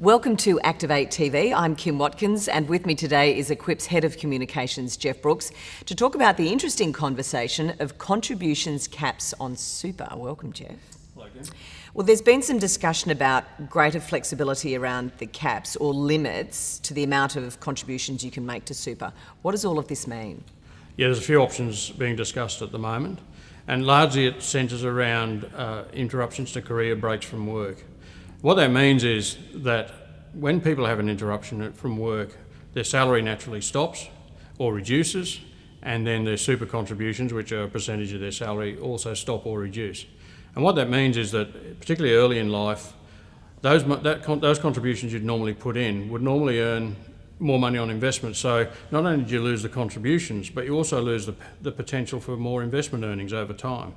Welcome to Activate TV. I'm Kim Watkins, and with me today is Equip's Head of Communications, Jeff Brooks, to talk about the interesting conversation of contributions caps on super. Welcome, Jeff. Hello, Kim. Well, there's been some discussion about greater flexibility around the caps or limits to the amount of contributions you can make to super. What does all of this mean? Yeah, there's a few options being discussed at the moment, and largely it centres around uh, interruptions to career breaks from work. What that means is that when people have an interruption from work, their salary naturally stops or reduces, and then their super contributions, which are a percentage of their salary, also stop or reduce. And what that means is that, particularly early in life, those, that, those contributions you'd normally put in would normally earn more money on investment. So not only do you lose the contributions, but you also lose the, the potential for more investment earnings over time.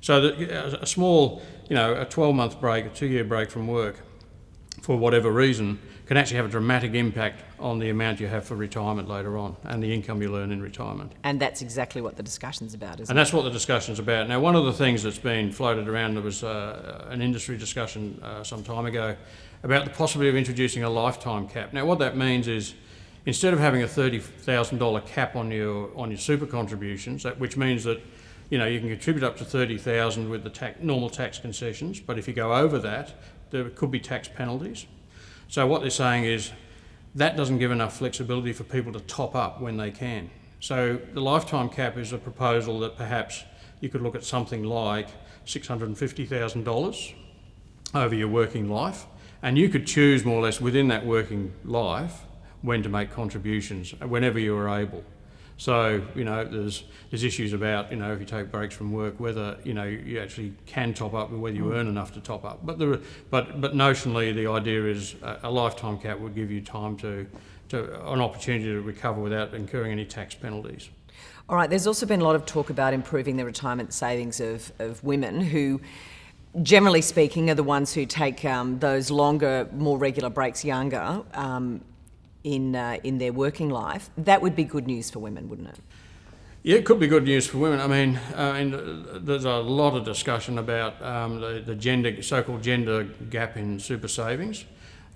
So the, a small, you know, a 12-month break, a two-year break from work, for whatever reason, can actually have a dramatic impact on the amount you have for retirement later on and the income you earn in retirement. And that's exactly what the discussion's about, isn't and it? that's what the discussion's about. Now, one of the things that's been floated around, there was uh, an industry discussion uh, some time ago about the possibility of introducing a lifetime cap. Now, what that means is instead of having a $30,000 cap on your, on your super contributions, that, which means that you know, you can contribute up to 30,000 with the tax, normal tax concessions, but if you go over that, there could be tax penalties. So what they're saying is that doesn't give enough flexibility for people to top up when they can. So the lifetime cap is a proposal that perhaps you could look at something like $650,000 over your working life, and you could choose more or less within that working life when to make contributions whenever you are able. So, you know, there's, there's issues about, you know, if you take breaks from work, whether, you know, you actually can top up and whether you earn enough to top up. But, there, but, but notionally, the idea is a, a lifetime cap would give you time to, to, an opportunity to recover without incurring any tax penalties. All right, there's also been a lot of talk about improving the retirement savings of, of women who generally speaking, are the ones who take um, those longer, more regular breaks younger. Um, in, uh, in their working life, that would be good news for women, wouldn't it? Yeah, it could be good news for women. I mean, I mean there's a lot of discussion about um, the, the gender, so-called gender gap in super savings.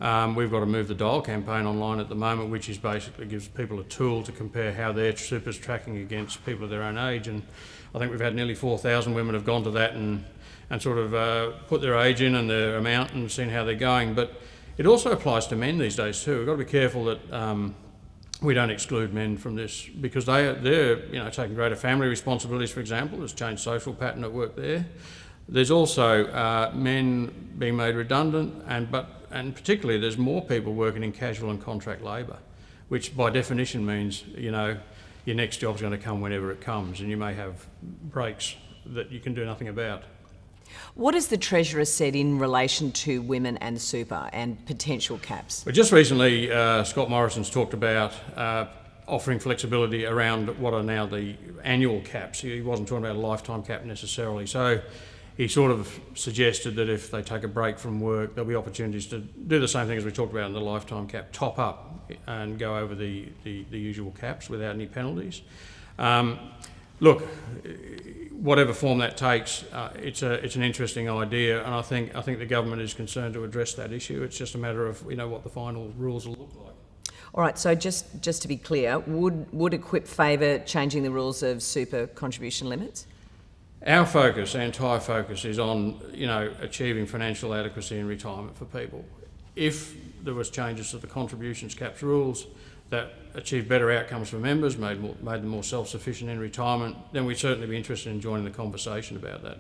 Um, we've got a move the dial campaign online at the moment, which is basically gives people a tool to compare how their super's tracking against people of their own age. And I think we've had nearly 4,000 women have gone to that and, and sort of uh, put their age in and their amount and seen how they're going. But it also applies to men these days too. We've got to be careful that um, we don't exclude men from this because they they're you know taking greater family responsibilities, for example. There's changed social pattern at work there. There's also uh, men being made redundant, and but and particularly there's more people working in casual and contract labour, which by definition means you know your next job's going to come whenever it comes, and you may have breaks that you can do nothing about. What has the Treasurer said in relation to women and super and potential caps? Well, just recently, uh, Scott Morrison's talked about uh, offering flexibility around what are now the annual caps. He wasn't talking about a lifetime cap necessarily. So he sort of suggested that if they take a break from work, there'll be opportunities to do the same thing as we talked about in the lifetime cap, top up and go over the, the, the usual caps without any penalties. Um, look, whatever form that takes, uh, it's a it's an interesting idea, and I think I think the government is concerned to address that issue. It's just a matter of you know what the final rules will look like. All right. So just just to be clear, would would Equip favour changing the rules of super contribution limits? Our focus, our entire focus, is on you know achieving financial adequacy in retirement for people. If there was changes to the contributions caps rules, that achieve better outcomes for members, made, more, made them more self-sufficient in retirement, then we'd certainly be interested in joining the conversation about that.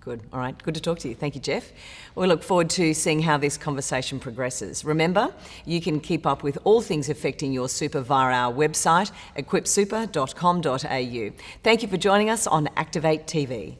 Good. All right. Good to talk to you. Thank you, Jeff. We look forward to seeing how this conversation progresses. Remember, you can keep up with all things affecting your super via our website, equipsuper.com.au. Thank you for joining us on Activate TV.